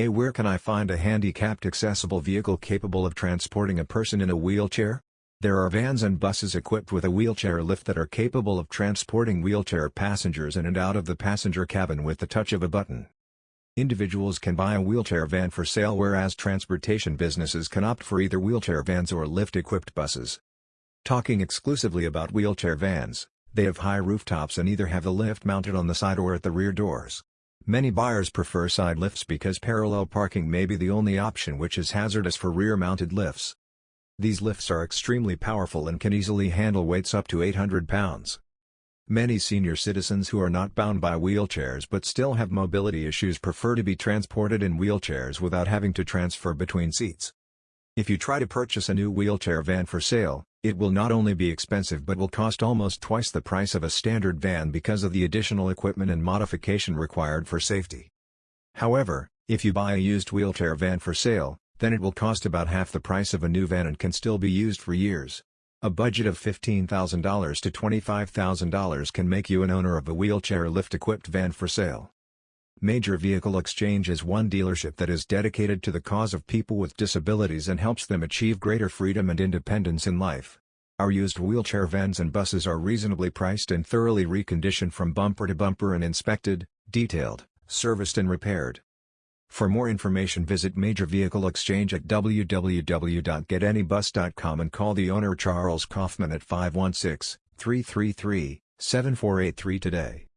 A where can I find a handicapped accessible vehicle capable of transporting a person in a wheelchair? There are vans and buses equipped with a wheelchair lift that are capable of transporting wheelchair passengers in and out of the passenger cabin with the touch of a button. Individuals can buy a wheelchair van for sale whereas transportation businesses can opt for either wheelchair vans or lift-equipped buses. Talking exclusively about wheelchair vans, they have high rooftops and either have the lift mounted on the side or at the rear doors. Many buyers prefer side lifts because parallel parking may be the only option which is hazardous for rear-mounted lifts. These lifts are extremely powerful and can easily handle weights up to 800 pounds. Many senior citizens who are not bound by wheelchairs but still have mobility issues prefer to be transported in wheelchairs without having to transfer between seats. If you try to purchase a new wheelchair van for sale, it will not only be expensive but will cost almost twice the price of a standard van because of the additional equipment and modification required for safety. However, if you buy a used wheelchair van for sale, then it will cost about half the price of a new van and can still be used for years. A budget of $15,000 to $25,000 can make you an owner of a wheelchair lift-equipped van for sale. Major Vehicle Exchange is one dealership that is dedicated to the cause of people with disabilities and helps them achieve greater freedom and independence in life. Our used wheelchair vans and buses are reasonably priced and thoroughly reconditioned from bumper to bumper and inspected, detailed, serviced and repaired. For more information visit Major Vehicle Exchange at www.getanybus.com and call the owner Charles Kaufman at 516-333-7483 today.